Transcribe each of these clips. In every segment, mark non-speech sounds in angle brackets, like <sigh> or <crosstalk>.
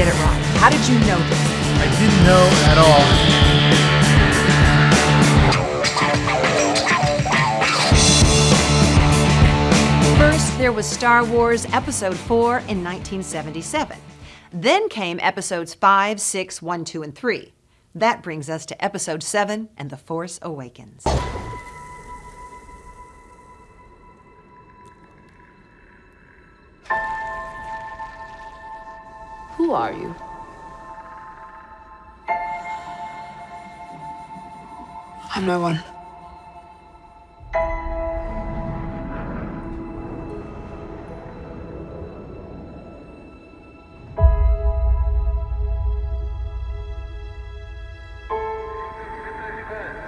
get it wrong. How did you know this? I didn't know at all. First, there was Star Wars Episode 4 in 1977. Then came Episodes 5, 6, 1, 2, and 3. That brings us to Episode 7 and The Force Awakens. Who are you? I'm no one.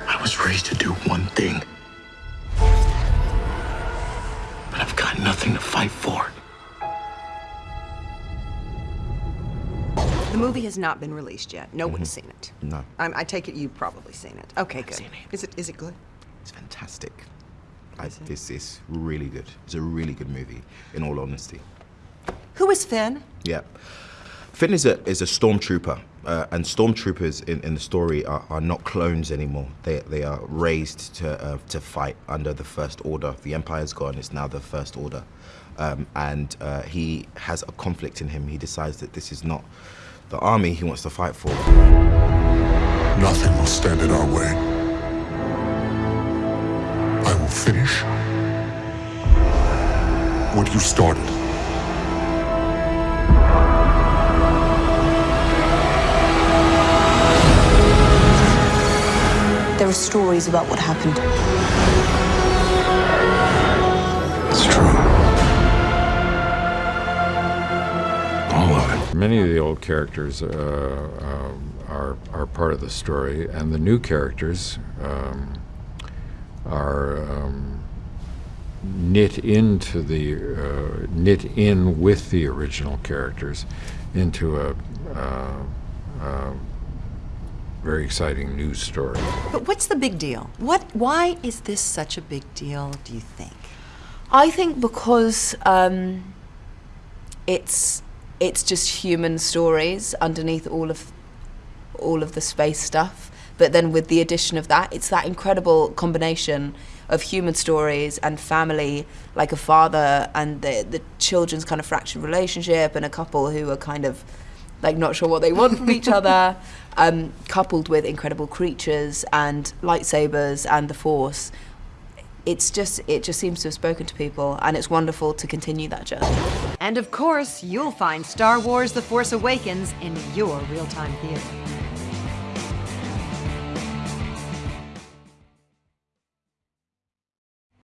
I was raised to do one thing. But I've got nothing to fight for. The movie has not been released yet. No one's seen it. No. I'm, I take it you've probably seen it. Okay, good. seen it. Is it is it good? It's fantastic. I, this is really good. It's a really good movie, in all honesty. Who is Finn? Yeah. Finn is a, is a stormtrooper, uh, and stormtroopers in, in the story are, are not clones anymore. They, they are raised to, uh, to fight under the First Order. The Empire's gone, it's now the First Order. Um, and uh, he has a conflict in him. He decides that this is not the army he wants to fight for. Nothing will stand in our way. I will finish what you started. There are stories about what happened. It's true. Many of the old characters uh, um, are, are part of the story, and the new characters um, are um, knit into the uh, knit in with the original characters into a uh, uh, very exciting new story. But what's the big deal? What? Why is this such a big deal? Do you think? I think because um, it's it's just human stories underneath all of all of the space stuff. But then with the addition of that, it's that incredible combination of human stories and family, like a father and the the children's kind of fractured relationship, and a couple who are kind of like not sure what they want from each <laughs> other, um, coupled with incredible creatures and lightsabers and the Force. It's just it just seems to have spoken to people, and it's wonderful to continue that journey. And of course, you'll find Star Wars The Force Awakens in your real time theater.